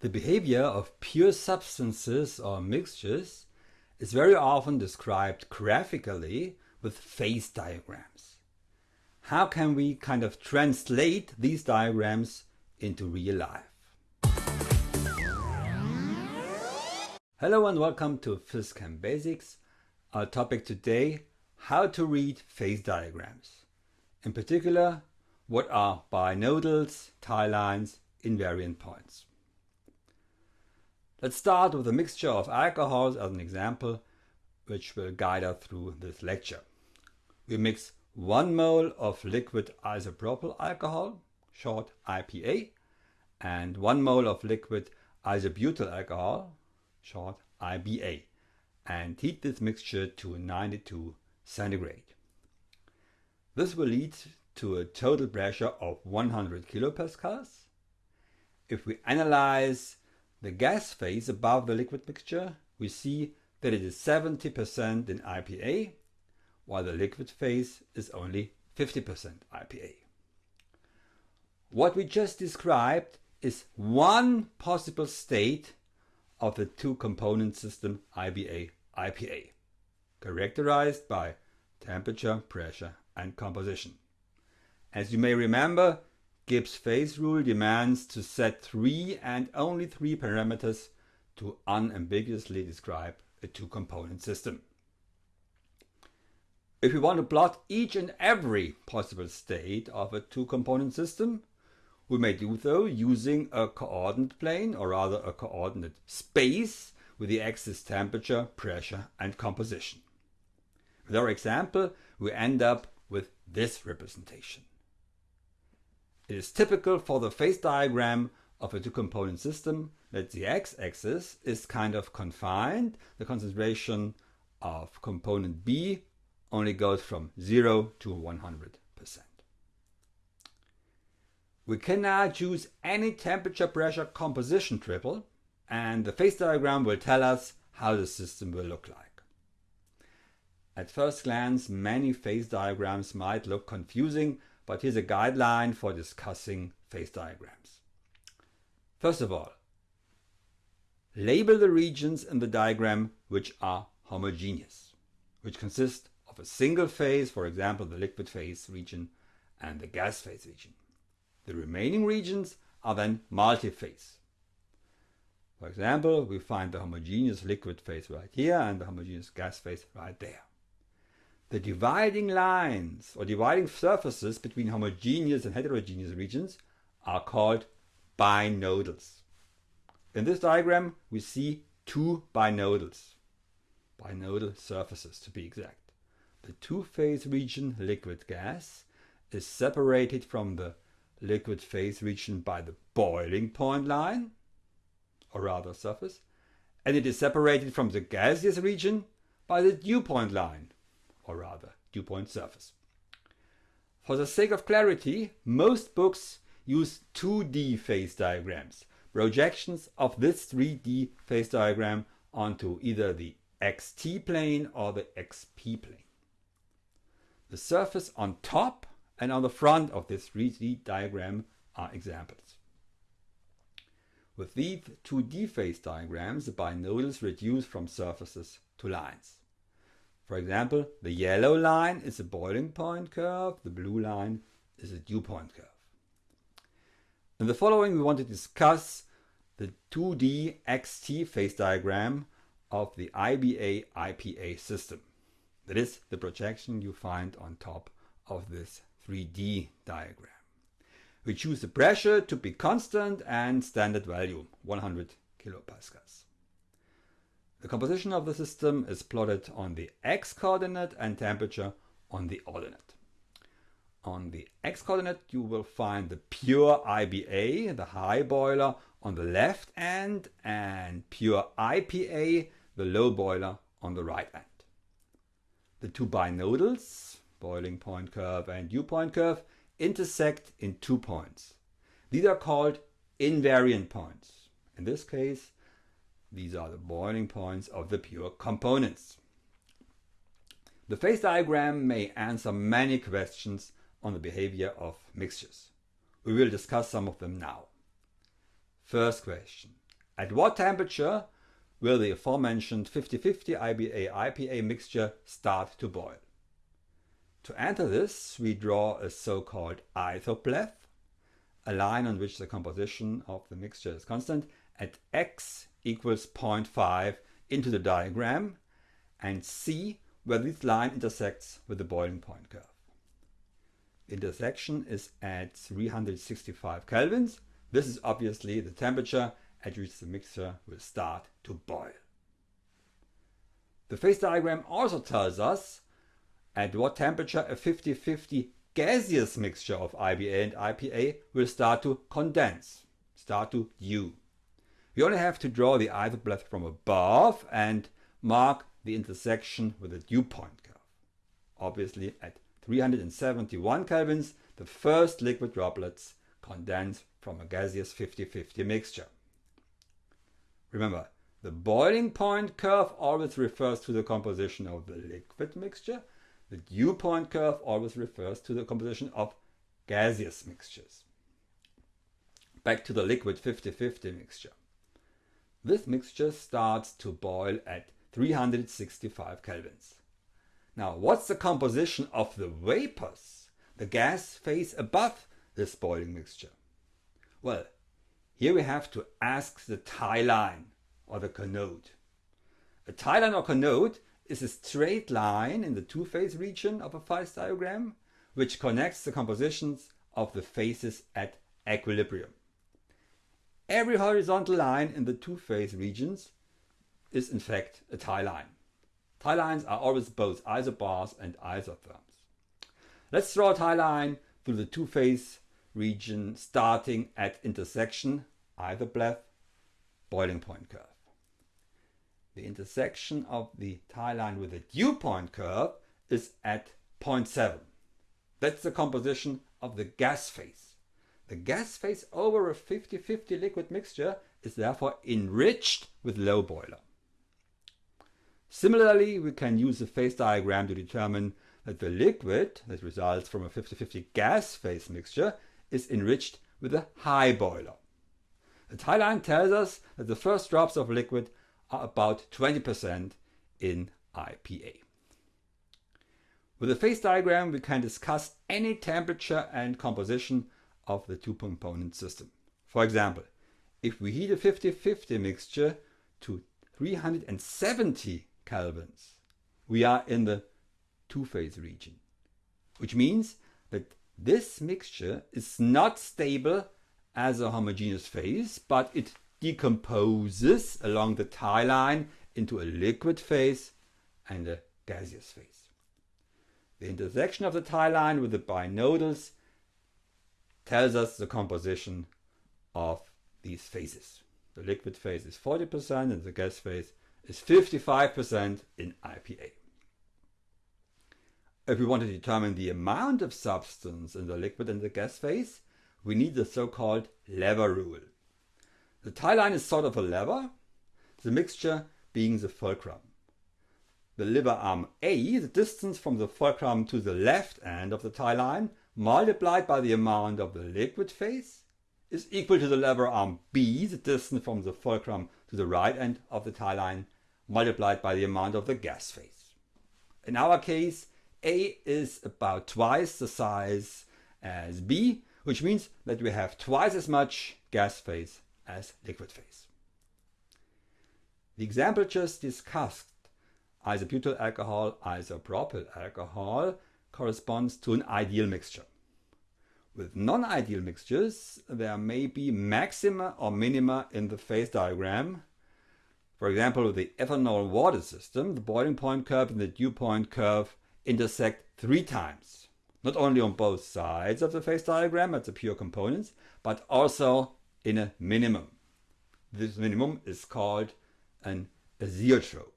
The behavior of pure substances or mixtures is very often described graphically with phase diagrams. How can we kind of translate these diagrams into real life? Hello and welcome to PhysChem Basics. Our topic today, how to read phase diagrams. In particular, what are binodals, tie lines, invariant points. Let's start with a mixture of alcohols as an example, which will guide us through this lecture. We mix 1 mole of liquid isopropyl alcohol, short IPA, and 1 mole of liquid isobutyl alcohol, short IBA, and heat this mixture to 92 centigrade. This will lead to a total pressure of 100 kilopascals. If we analyze the gas phase above the liquid mixture, we see that it is 70% in IPA, while the liquid phase is only 50% IPA. What we just described is one possible state of the two-component system IBA-IPA, characterized by temperature, pressure and composition. As you may remember, Gibbs phase rule demands to set three and only three parameters to unambiguously describe a two-component system. If we want to plot each and every possible state of a two-component system, we may do so using a coordinate plane, or rather a coordinate space, with the axis temperature, pressure and composition. With our example, we end up with this representation. It is typical for the phase diagram of a two-component system that the x-axis is kind of confined. The concentration of component B only goes from 0 to 100%. We can now choose any temperature pressure composition triple and the phase diagram will tell us how the system will look like. At first glance, many phase diagrams might look confusing but here's a guideline for discussing phase diagrams. First of all, label the regions in the diagram which are homogeneous, which consist of a single phase, for example the liquid phase region and the gas phase region. The remaining regions are then multi-phase. For example, we find the homogeneous liquid phase right here and the homogeneous gas phase right there. The dividing lines or dividing surfaces between homogeneous and heterogeneous regions are called binodals. In this diagram we see two binodals, binodal surfaces to be exact. The two-phase region liquid gas is separated from the liquid phase region by the boiling point line, or rather surface, and it is separated from the gaseous region by the dew point line, or rather dew point surface. For the sake of clarity, most books use 2D phase diagrams, projections of this 3D phase diagram onto either the xt plane or the xp plane. The surface on top and on the front of this 3D diagram are examples. With these 2D phase diagrams, the binodals reduce from surfaces to lines. For example, the yellow line is a boiling point curve, the blue line is a dew point curve. In the following we want to discuss the 2D XT phase diagram of the IBA-IPA system. That is the projection you find on top of this 3D diagram. We choose the pressure to be constant and standard value 100 kilopascals. The composition of the system is plotted on the x-coordinate and temperature on the ordinate. On the x-coordinate you will find the pure IBA, the high boiler, on the left end and pure IPA, the low boiler, on the right end. The two binodals, boiling point curve and dew point curve, intersect in two points. These are called invariant points. In this case, these are the boiling points of the pure components. The phase diagram may answer many questions on the behavior of mixtures. We will discuss some of them now. First question. At what temperature will the aforementioned 50-50 IBA-IPA mixture start to boil? To enter this, we draw a so-called isopleth, a line on which the composition of the mixture is constant, at x equals 0.5 into the diagram and see where this line intersects with the boiling point curve. Intersection is at 365 kelvins. This is obviously the temperature at which the mixture will start to boil. The phase diagram also tells us at what temperature a 50-50 gaseous mixture of IBA and IPA will start to condense, start to dew. We only have to draw the isopleth from above and mark the intersection with the dew point curve. Obviously at 371 kelvins, the first liquid droplets condense from a gaseous 50-50 mixture. Remember, the boiling point curve always refers to the composition of the liquid mixture. The dew point curve always refers to the composition of gaseous mixtures. Back to the liquid 50-50 mixture. This mixture starts to boil at 365 kelvins. Now, what's the composition of the vapors, the gas phase above this boiling mixture? Well, here we have to ask the tie line or the conode. A tie line or conode is a straight line in the two-phase region of a phase diagram which connects the compositions of the phases at equilibrium. Every horizontal line in the two-phase regions is in fact a tie line. Tie lines are always both isobars and isotherms. Let's draw a tie line through the two-phase region starting at intersection isopleth boiling point curve. The intersection of the tie line with the dew point curve is at 0.7. That's the composition of the gas phase. The gas phase over a 50-50 liquid mixture is therefore enriched with low boiler. Similarly, we can use the phase diagram to determine that the liquid that results from a 50-50 gas phase mixture is enriched with a high boiler. The tie line tells us that the first drops of liquid are about 20% in IPA. With the phase diagram, we can discuss any temperature and composition of the two-component system. For example, if we heat a 50-50 mixture to 370 kelvins, we are in the two-phase region, which means that this mixture is not stable as a homogeneous phase, but it decomposes along the tie line into a liquid phase and a gaseous phase. The intersection of the tie line with the binodals tells us the composition of these phases. The liquid phase is 40% and the gas phase is 55% in IPA. If we want to determine the amount of substance in the liquid and the gas phase, we need the so-called lever rule. The tie line is sort of a lever, the mixture being the fulcrum. The lever arm A, the distance from the fulcrum to the left end of the tie line, multiplied by the amount of the liquid phase is equal to the lever arm B, the distance from the fulcrum to the right end of the tie line, multiplied by the amount of the gas phase. In our case, A is about twice the size as B, which means that we have twice as much gas phase as liquid phase. The example just discussed, isobutyl alcohol, isopropyl alcohol, corresponds to an ideal mixture. With non-ideal mixtures, there may be maxima or minima in the phase diagram. For example, with the ethanol water system, the boiling point curve and the dew point curve intersect three times. Not only on both sides of the phase diagram at the pure components, but also in a minimum. This minimum is called an azeotrope.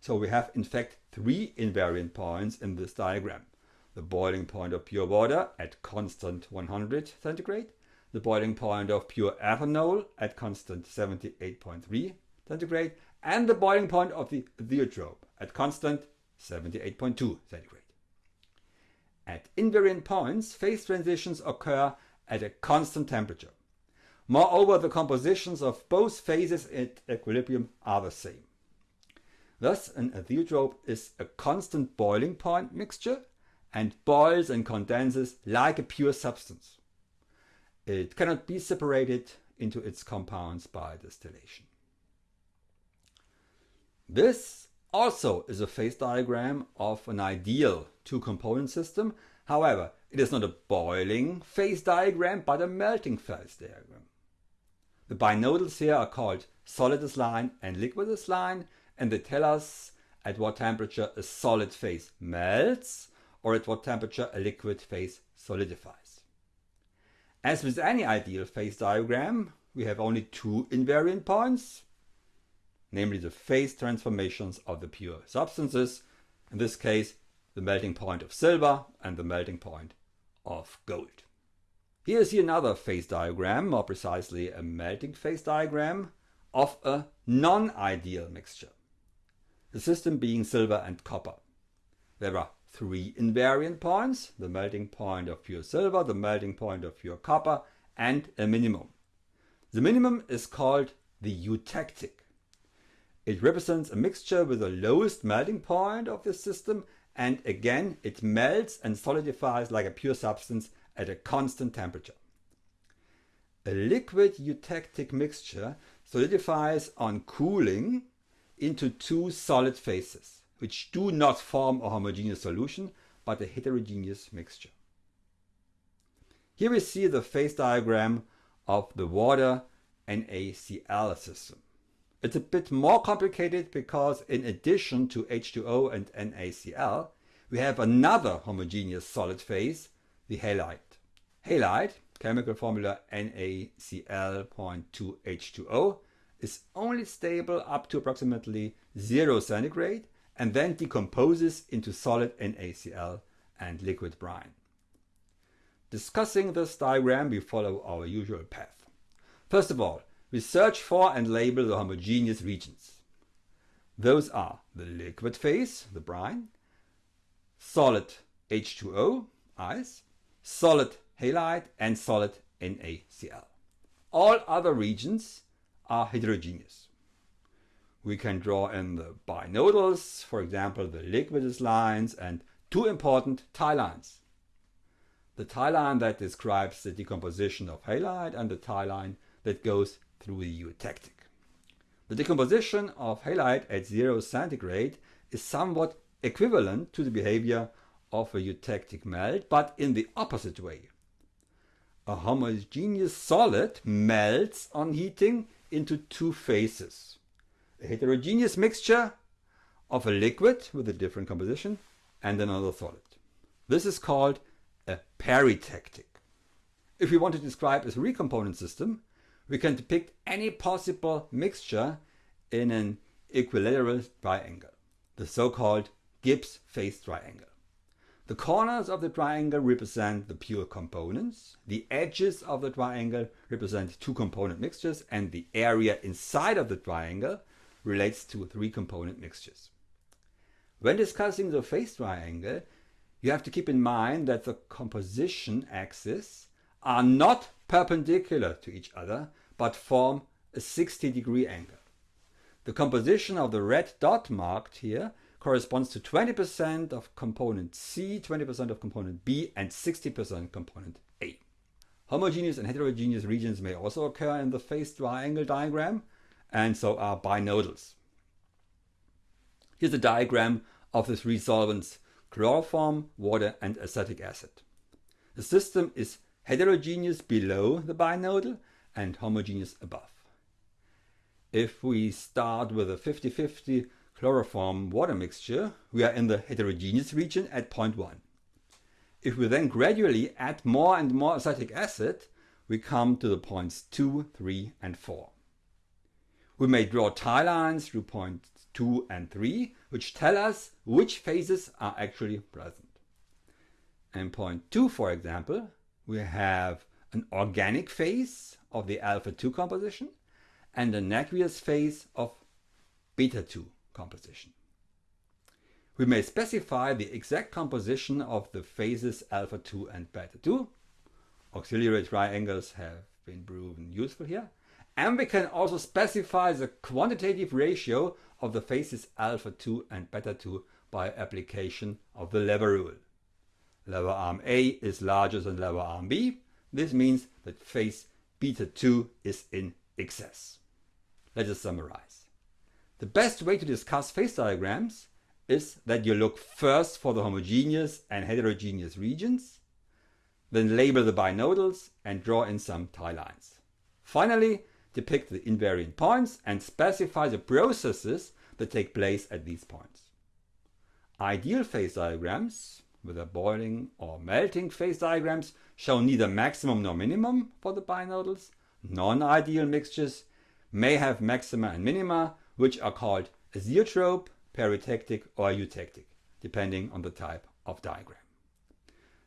So we have in fact three invariant points in this diagram. The boiling point of pure water at constant 100 centigrade, the boiling point of pure ethanol at constant 78.3 centigrade, and the boiling point of the azeotrope at constant 78.2 centigrade. At invariant points, phase transitions occur at a constant temperature. Moreover, the compositions of both phases at equilibrium are the same. Thus, an azeotrope is a constant boiling point mixture and boils and condenses like a pure substance. It cannot be separated into its compounds by distillation. This also is a phase diagram of an ideal two-component system. However, it is not a boiling phase diagram, but a melting phase diagram. The binodals here are called solidus line and liquidus line, and they tell us at what temperature a solid phase melts or at what temperature a liquid phase solidifies. As with any ideal phase diagram, we have only two invariant points, namely the phase transformations of the pure substances, in this case the melting point of silver and the melting point of gold. Here is another phase diagram, more precisely a melting phase diagram of a non-ideal mixture. The system being silver and copper. There are three invariant points, the melting point of pure silver, the melting point of pure copper, and a minimum. The minimum is called the eutectic. It represents a mixture with the lowest melting point of the system and again it melts and solidifies like a pure substance at a constant temperature. A liquid eutectic mixture solidifies on cooling into two solid phases, which do not form a homogeneous solution, but a heterogeneous mixture. Here we see the phase diagram of the water NaCl system. It's a bit more complicated because in addition to H2O and NaCl, we have another homogeneous solid phase, the halite. Halite, chemical formula NaCl.2H2O, is only stable up to approximately 0 centigrade and then decomposes into solid NaCl and liquid brine. Discussing this diagram, we follow our usual path. First of all, we search for and label the homogeneous regions. Those are the liquid phase, the brine, solid H2O, ice, solid halite and solid NaCl. All other regions are heterogeneous. We can draw in the binodals, for example the liquidus lines and two important tie lines. The tie line that describes the decomposition of halite and the tie line that goes through the eutectic. The decomposition of halite at 0 centigrade is somewhat equivalent to the behavior of a eutectic melt, but in the opposite way. A homogeneous solid melts on heating into two phases. A heterogeneous mixture of a liquid with a different composition and another solid. This is called a peritectic. If we want to describe a three-component system, we can depict any possible mixture in an equilateral triangle, the so-called Gibbs phase triangle. The corners of the triangle represent the pure components, the edges of the triangle represent two component mixtures, and the area inside of the triangle relates to three component mixtures. When discussing the phase triangle, you have to keep in mind that the composition axes are not perpendicular to each other, but form a 60 degree angle. The composition of the red dot marked here corresponds to 20% of component C, 20% of component B, and 60% component A. Homogeneous and heterogeneous regions may also occur in the phase triangle diagram, and so are binodals. Here's a diagram of the three solvents chloroform, water, and acetic acid. The system is heterogeneous below the binodal and homogeneous above. If we start with a 50-50 chloroform water mixture, we are in the heterogeneous region at point 1. If we then gradually add more and more acetic acid, we come to the points 2, 3 and 4. We may draw tie lines through points 2 and 3, which tell us which phases are actually present. In point 2, for example, we have an organic phase of the alpha-2 composition and an aqueous phase of beta-2 composition. We may specify the exact composition of the phases alpha-2 and beta-2. Auxiliary triangles have been proven useful here. And we can also specify the quantitative ratio of the phases alpha 2 and beta 2 by application of the lever rule. Lever arm A is larger than lever arm B. This means that phase beta 2 is in excess. Let us summarize. The best way to discuss phase diagrams is that you look first for the homogeneous and heterogeneous regions, then label the binodals and draw in some tie lines. Finally, depict the invariant points and specify the processes that take place at these points. Ideal phase diagrams, whether boiling or melting phase diagrams, show neither maximum nor minimum for the binodals. Non-ideal mixtures may have maxima and minima, which are called azeotrope, peritectic or eutectic, depending on the type of diagram.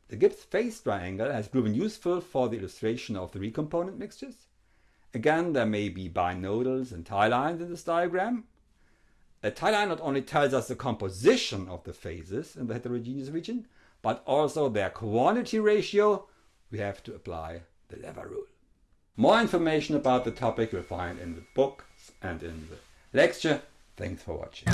The Gibbs phase triangle has proven useful for the illustration of three component mixtures. Again, there may be binodals and tie lines in this diagram. A tie line not only tells us the composition of the phases in the heterogeneous region, but also their quantity ratio. We have to apply the lever rule. More information about the topic you'll find in the book and in the lecture. Thanks for watching.